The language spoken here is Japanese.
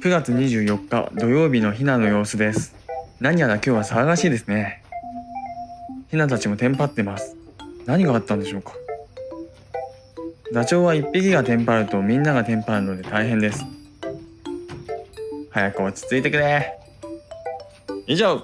9月24日土曜日のヒナの様子です。何やら今日は騒がしいですね。ヒナたちもテンパってます。何があったんでしょうか。ダチョウは1匹がテンパるとみんながテンパるので大変です。早く落ち着いてくれ。以上、